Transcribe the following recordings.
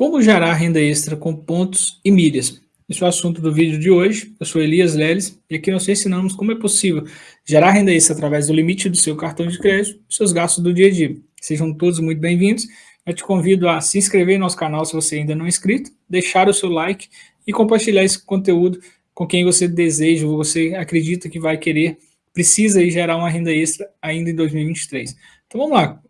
Como gerar renda extra com pontos e milhas? Esse é o assunto do vídeo de hoje. Eu sou Elias Leles e aqui nós ensinamos como é possível gerar renda extra através do limite do seu cartão de crédito e seus gastos do dia a dia. Sejam todos muito bem-vindos. Eu te convido a se inscrever no nosso canal se você ainda não é inscrito, deixar o seu like e compartilhar esse conteúdo com quem você deseja ou você acredita que vai querer, precisa gerar uma renda extra ainda em 2023. Então vamos lá,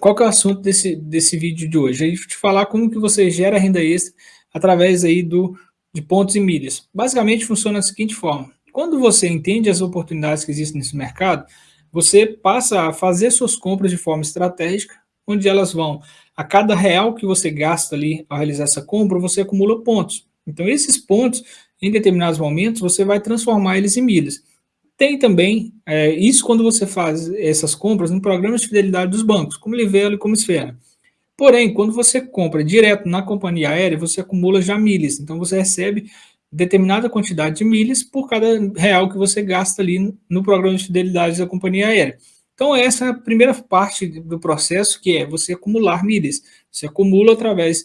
qual que é o assunto desse, desse vídeo de hoje? Gente te falar como que você gera renda extra através aí do, de pontos e milhas. Basicamente funciona da seguinte forma, quando você entende as oportunidades que existem nesse mercado, você passa a fazer suas compras de forma estratégica, onde elas vão, a cada real que você gasta ali ao realizar essa compra, você acumula pontos. Então esses pontos, em determinados momentos, você vai transformar eles em milhas. Tem também, é, isso quando você faz essas compras no programa de fidelidade dos bancos, como Livelo e como Esfera. Porém, quando você compra direto na companhia aérea, você acumula já milhas. Então, você recebe determinada quantidade de milhas por cada real que você gasta ali no programa de fidelidade da companhia aérea. Então, essa é a primeira parte do processo, que é você acumular milhas. Você acumula através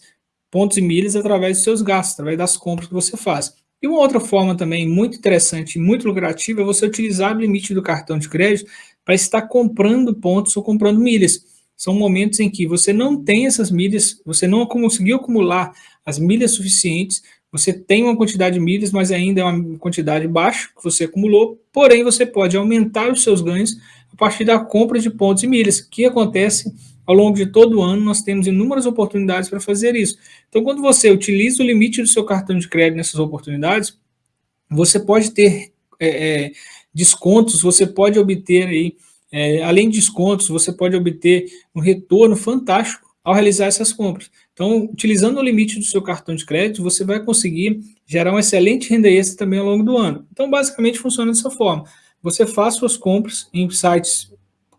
pontos e milhas através dos seus gastos, através das compras que você faz. E uma outra forma também muito interessante e muito lucrativa é você utilizar o limite do cartão de crédito para estar comprando pontos ou comprando milhas. São momentos em que você não tem essas milhas, você não conseguiu acumular as milhas suficientes, você tem uma quantidade de milhas, mas ainda é uma quantidade baixa que você acumulou, porém você pode aumentar os seus ganhos a partir da compra de pontos e milhas, que acontece ao longo de todo o ano, nós temos inúmeras oportunidades para fazer isso. Então, quando você utiliza o limite do seu cartão de crédito nessas oportunidades, você pode ter é, é, descontos, você pode obter aí, é, além de descontos, você pode obter um retorno fantástico ao realizar essas compras. Então, utilizando o limite do seu cartão de crédito, você vai conseguir gerar uma excelente renda extra também ao longo do ano. Então, basicamente, funciona dessa forma. Você faz suas compras em sites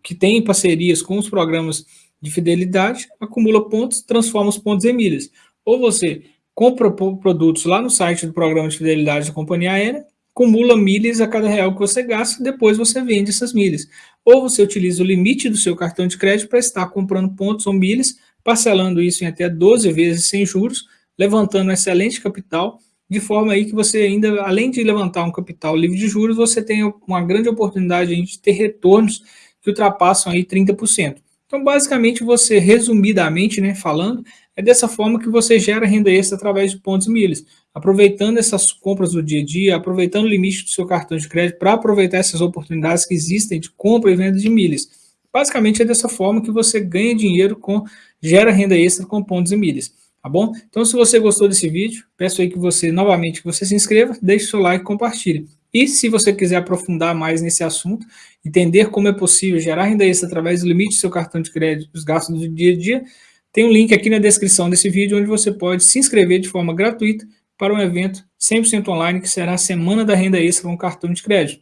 que têm parcerias com os programas de fidelidade, acumula pontos, transforma os pontos em milhas. Ou você compra produtos lá no site do programa de fidelidade da companhia aérea, acumula milhas a cada real que você gasta, depois você vende essas milhas. Ou você utiliza o limite do seu cartão de crédito para estar comprando pontos ou milhas, parcelando isso em até 12 vezes sem juros, levantando um excelente capital, de forma aí que você ainda, além de levantar um capital livre de juros, você tem uma grande oportunidade de ter retornos que ultrapassam aí 30%. Então, basicamente, você, resumidamente né, falando, é dessa forma que você gera renda extra através de pontos e milhas, aproveitando essas compras do dia a dia, aproveitando o limite do seu cartão de crédito para aproveitar essas oportunidades que existem de compra e venda de milhas. Basicamente, é dessa forma que você ganha dinheiro, com gera renda extra com pontos e milhas. Tá bom? Então, se você gostou desse vídeo, peço aí que você, novamente, que você se inscreva, deixe seu like e compartilhe. E se você quiser aprofundar mais nesse assunto, entender como é possível gerar renda extra através do limite do seu cartão de crédito, dos gastos do dia a dia, tem um link aqui na descrição desse vídeo onde você pode se inscrever de forma gratuita para um evento 100% online que será a Semana da Renda Extra com cartão de crédito,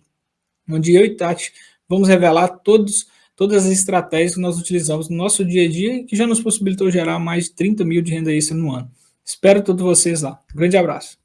onde eu e Tati vamos revelar todos, todas as estratégias que nós utilizamos no nosso dia a dia e que já nos possibilitou gerar mais de 30 mil de renda extra no ano. Espero todos vocês lá. Um grande abraço.